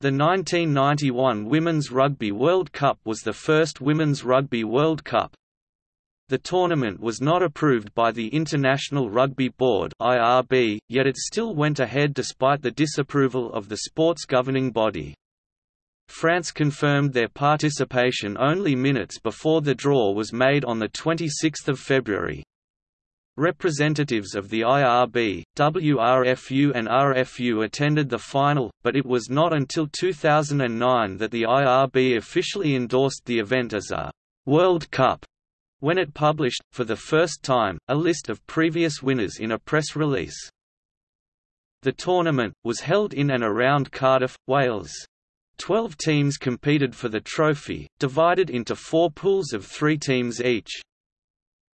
The 1991 Women's Rugby World Cup was the first Women's Rugby World Cup. The tournament was not approved by the International Rugby Board (IRB), yet it still went ahead despite the disapproval of the sport's governing body. France confirmed their participation only minutes before the draw was made on 26 February. Representatives of the IRB, WRFU and RFU attended the final, but it was not until 2009 that the IRB officially endorsed the event as a «World Cup» when it published, for the first time, a list of previous winners in a press release. The tournament, was held in and around Cardiff, Wales. Twelve teams competed for the trophy, divided into four pools of three teams each.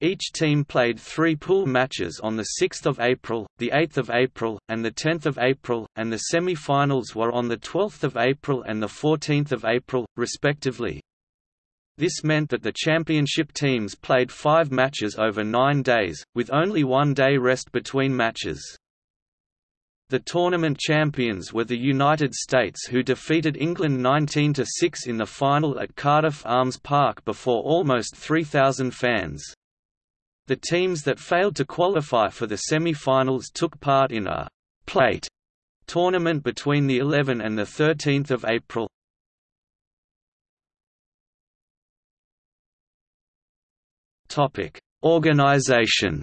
Each team played three pool matches on 6 April, 8 April, and 10 April, and the semi-finals were on 12 April and 14 April, respectively. This meant that the championship teams played five matches over nine days, with only one day rest between matches. The tournament champions were the United States who defeated England 19–6 in the final at Cardiff Arms Park before almost 3,000 fans. The teams that failed to qualify for the semi-finals took part in a «plate» tournament between the 11 and the 13th of April. Topic: Organization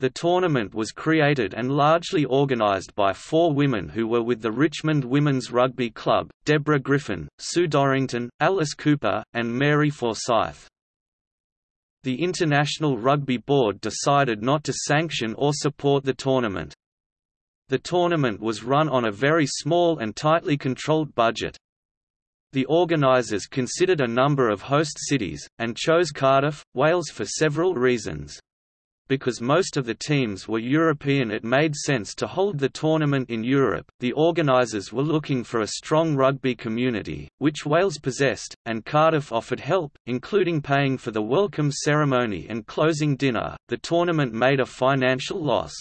The tournament was created and largely organised by four women who were with the Richmond Women's Rugby Club, Deborah Griffin, Sue Dorrington, Alice Cooper, and Mary Forsyth. The International Rugby Board decided not to sanction or support the tournament. The tournament was run on a very small and tightly controlled budget. The organisers considered a number of host cities, and chose Cardiff, Wales for several reasons because most of the teams were European it made sense to hold the tournament in Europe. The organisers were looking for a strong rugby community, which Wales possessed, and Cardiff offered help, including paying for the welcome ceremony and closing dinner. The tournament made a financial loss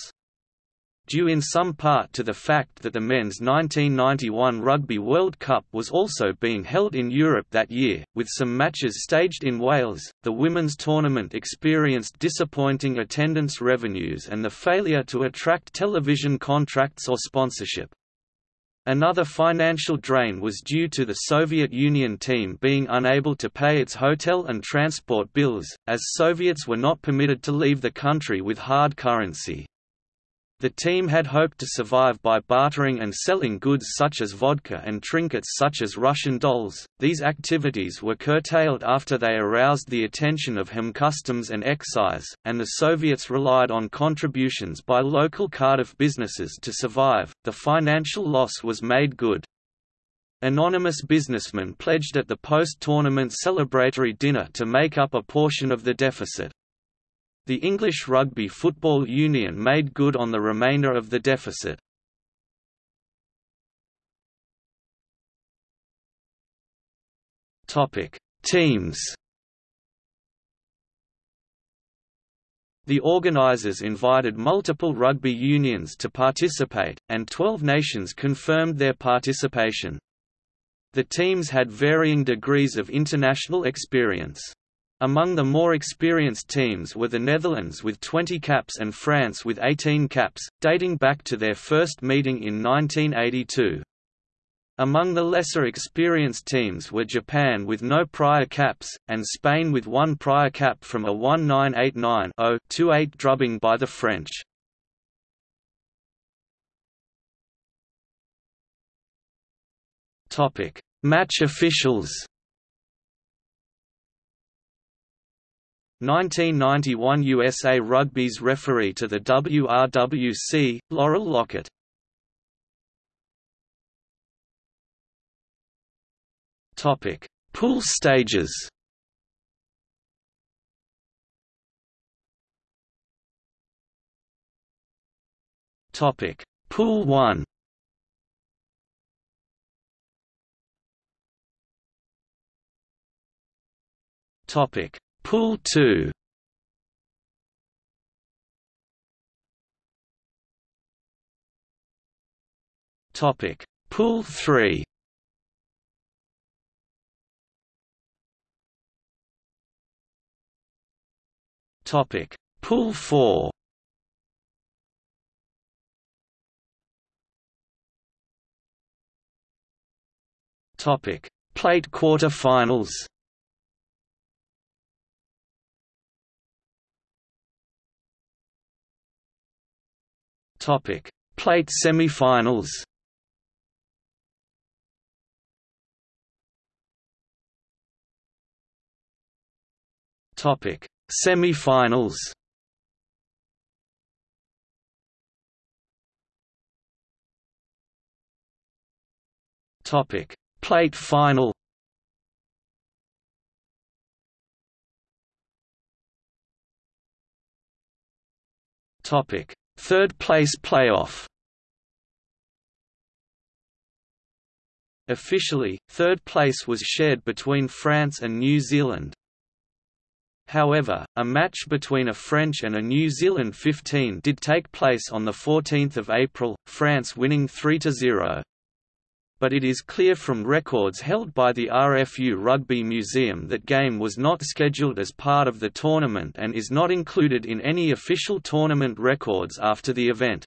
due in some part to the fact that the men's 1991 Rugby World Cup was also being held in Europe that year, with some matches staged in Wales. The women's tournament experienced disappointing attendance revenues and the failure to attract television contracts or sponsorship. Another financial drain was due to the Soviet Union team being unable to pay its hotel and transport bills, as Soviets were not permitted to leave the country with hard currency. The team had hoped to survive by bartering and selling goods such as vodka and trinkets such as Russian dolls. These activities were curtailed after they aroused the attention of HM Customs and Excise, and the Soviets relied on contributions by local Cardiff businesses to survive. The financial loss was made good. Anonymous businessmen pledged at the post-tournament celebratory dinner to make up a portion of the deficit. The English Rugby Football Union made good on the remainder of the deficit. Topic: Teams. The organisers invited multiple rugby unions to participate, and 12 nations confirmed their participation. The teams had varying degrees of international experience. Among the more experienced teams were the Netherlands with 20 caps and France with 18 caps, dating back to their first meeting in 1982. Among the lesser experienced teams were Japan with no prior caps, and Spain with one prior cap from a 1989-0-28 drubbing by the French. Match officials 1991 USA Rugby's referee to the WRWC, Laurel Lockett. Topic: Pool stages. Topic: Pool 1. Topic: Pool 2 Topic: Pool 3. Topic: Pool 4. Topic: Plate quarter-finals. Topic: Plate semi-finals. Topic: Semi-finals. Topic: Plate final. Topic: Third place playoff. Officially, third place was shared between France and New Zealand, However, a match between a French and a New Zealand 15 did take place on 14 April, France winning 3–0. But it is clear from records held by the RFU Rugby Museum that game was not scheduled as part of the tournament and is not included in any official tournament records after the event.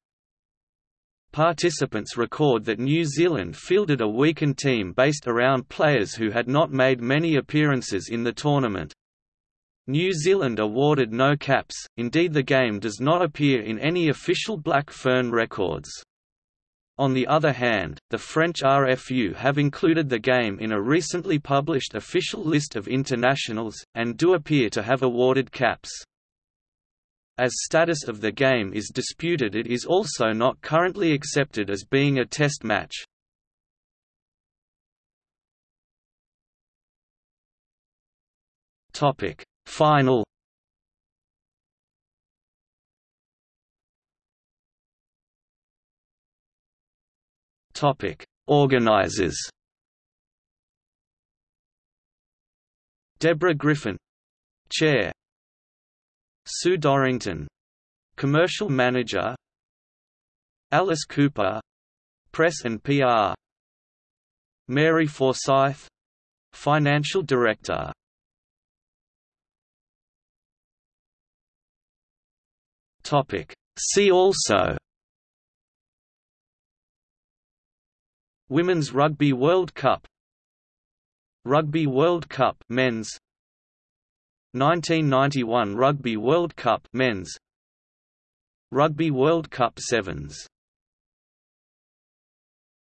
Participants record that New Zealand fielded a weakened team based around players who had not made many appearances in the tournament. New Zealand awarded no caps, indeed the game does not appear in any official Black Fern records. On the other hand, the French RFU have included the game in a recently published official list of internationals, and do appear to have awarded caps. As status of the game is disputed it is also not currently accepted as being a test match. Final Topic: Organizers. Deborah Griffin, Chair. Sue Dorrington, Commercial Manager. Alice Cooper, Press and PR. Mary Forsyth, Financial Director. Topic. See also Women's Rugby World Cup. Rugby World Cup men's. 1991 Rugby World Cup men's. Rugby World Cup sevens